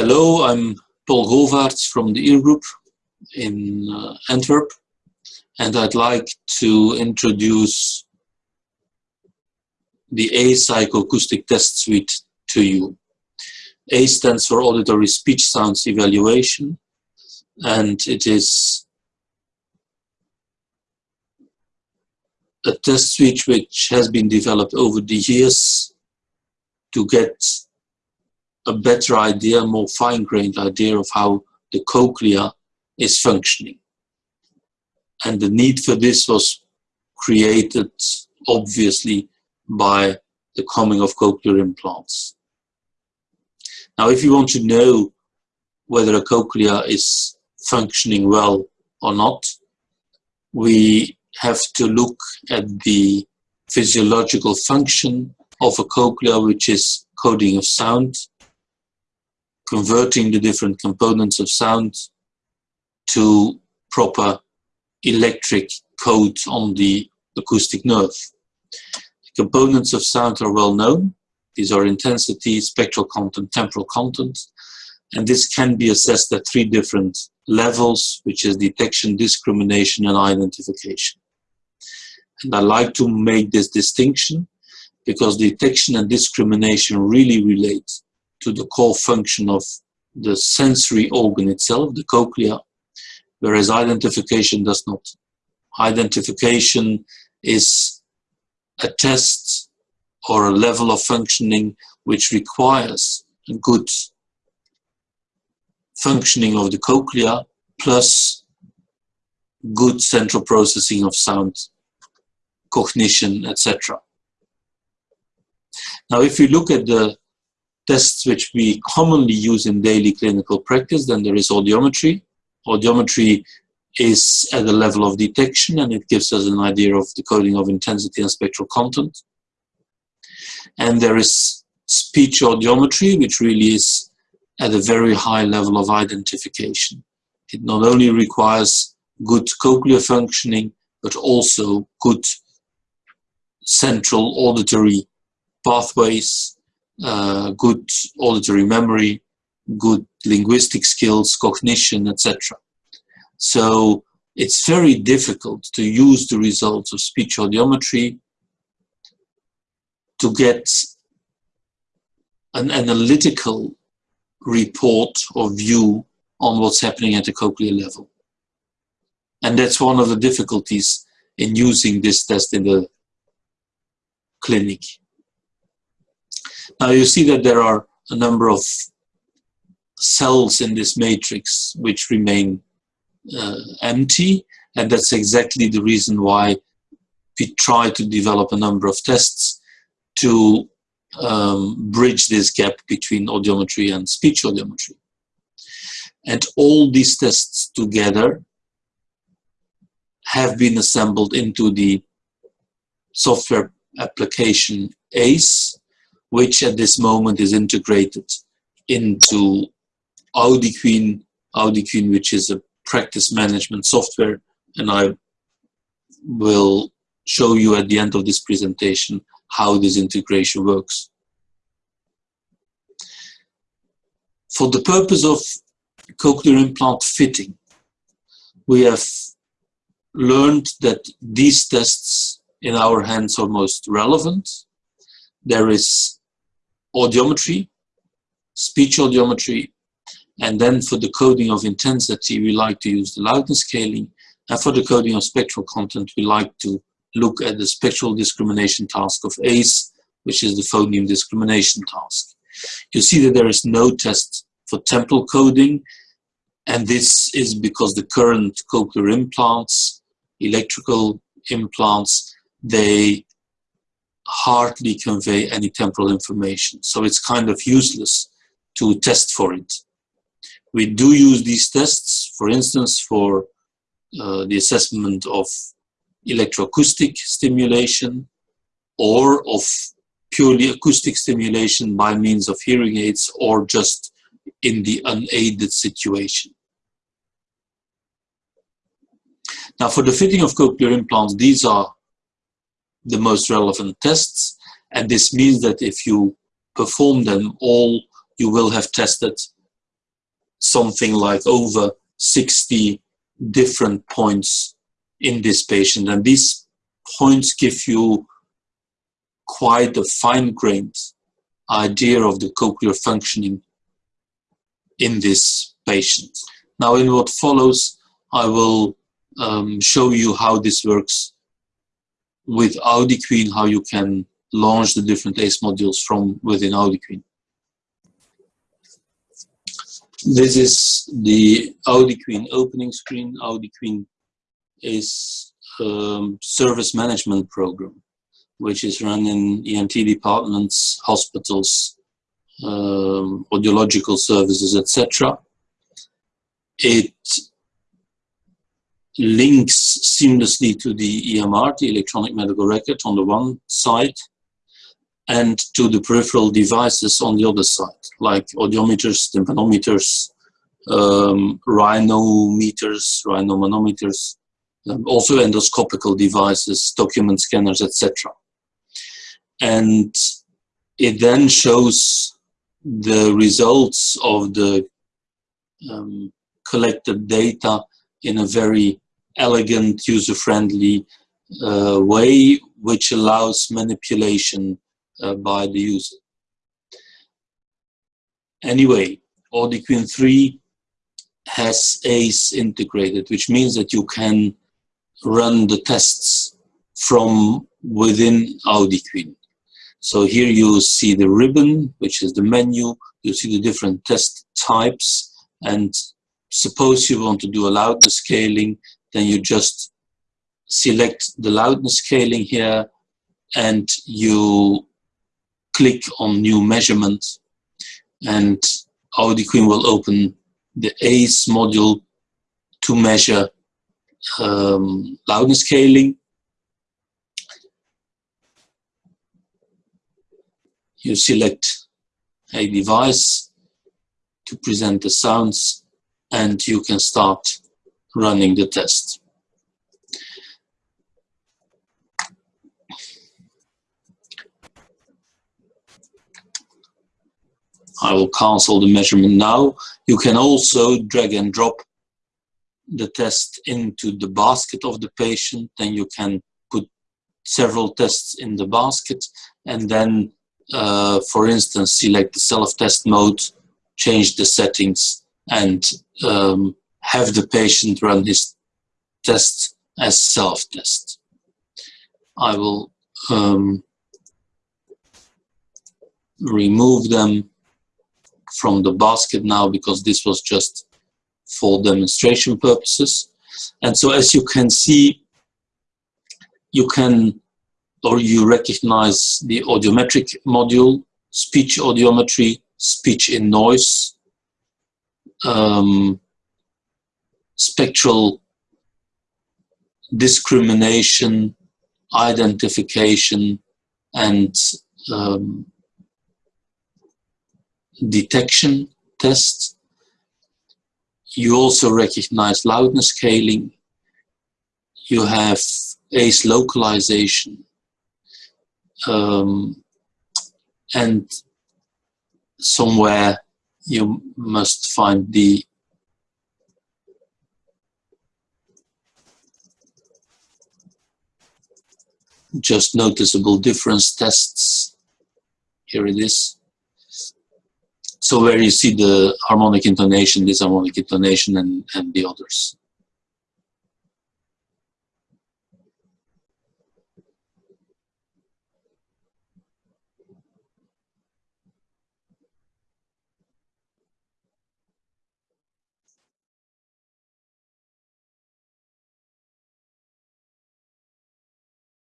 Hello, I'm Paul Govaerts from the Ear Group in uh, Antwerp, and I'd like to introduce the A psychoacoustic Test Suite to you. A stands for Auditory Speech Sounds Evaluation, and it is a test suite which has been developed over the years to get a better idea, more fine-grained idea of how the cochlea is functioning. And the need for this was created, obviously, by the coming of cochlear implants. Now, if you want to know whether a cochlea is functioning well or not, we have to look at the physiological function of a cochlea, which is coding of sound, converting the different components of sound to proper electric codes on the acoustic nerve. The components of sound are well known. These are intensity, spectral content, temporal content, and this can be assessed at three different levels, which is detection, discrimination, and identification. And I like to make this distinction because detection and discrimination really relate to the core function of the sensory organ itself, the cochlea, whereas identification does not. Identification is a test or a level of functioning which requires good functioning of the cochlea plus good central processing of sound, cognition, etc. Now, if you look at the tests which we commonly use in daily clinical practice, then there is audiometry. Audiometry is at the level of detection and it gives us an idea of the coding of intensity and spectral content. And there is speech audiometry, which really is at a very high level of identification. It not only requires good cochlear functioning, but also good central auditory pathways, uh, good auditory memory, good linguistic skills, cognition, etc. So it's very difficult to use the results of speech audiometry to get an analytical report or view on what's happening at the cochlear level. And that's one of the difficulties in using this test in the clinic. Now you see that there are a number of cells in this matrix which remain uh, empty and that's exactly the reason why we try to develop a number of tests to um, bridge this gap between audiometry and speech audiometry. And all these tests together have been assembled into the software application ACE, which at this moment is integrated into AudiQueen, AudiQueen which is a practice management software, and I will show you at the end of this presentation how this integration works. For the purpose of cochlear implant fitting, we have learned that these tests in our hands are most relevant. There is audiometry, speech audiometry, and then for the coding of intensity, we like to use the loudness scaling. And for the coding of spectral content, we like to look at the spectral discrimination task of ACE, which is the phoneme discrimination task. You see that there is no test for temporal coding, and this is because the current cochlear implants, electrical implants, they hardly convey any temporal information. So it's kind of useless to test for it. We do use these tests, for instance, for uh, the assessment of electroacoustic stimulation or of purely acoustic stimulation by means of hearing aids or just in the unaided situation. Now for the fitting of cochlear implants, these are the most relevant tests and this means that if you perform them all, you will have tested something like over 60 different points in this patient. And these points give you quite a fine-grained idea of the cochlear functioning in this patient. Now in what follows, I will um, show you how this works with AudiQueen, how you can launch the different ACE modules from within AudiQueen. This is the AudiQueen opening screen. AudiQueen is a um, service management program, which is run in ENT departments, hospitals, um, audiological services, etc. It links seamlessly to the EMR, the electronic medical record on the one side, and to the peripheral devices on the other side, like audiometers, tympanometers, um, rhinometers, rhinomanometers, um, also endoscopical devices, document scanners, etc. And it then shows the results of the um, collected data in a very elegant, user-friendly uh, way, which allows manipulation uh, by the user. Anyway, AudiQueen 3 has ACE integrated, which means that you can run the tests from within AudiQueen. So here you see the ribbon, which is the menu, you see the different test types, and suppose you want to do a loudness scaling, then you just select the loudness scaling here, and you click on new measurement, and AudiQueen will open the ACE module to measure um, loudness scaling. You select a device to present the sounds and you can start running the test. I will cancel the measurement now. You can also drag and drop the test into the basket of the patient. Then you can put several tests in the basket and then uh, for instance, select the self-test mode, change the settings, and um, have the patient run his test as self-test. I will um, remove them from the basket now because this was just for demonstration purposes. And so as you can see, you can or you recognize the audiometric module, speech audiometry, speech in noise, um, spectral discrimination, identification, and um, detection test. You also recognize loudness scaling. You have ACE localization um, and somewhere you must find the just noticeable difference tests. Here it is. So where you see the harmonic intonation, disharmonic intonation, and, and the others.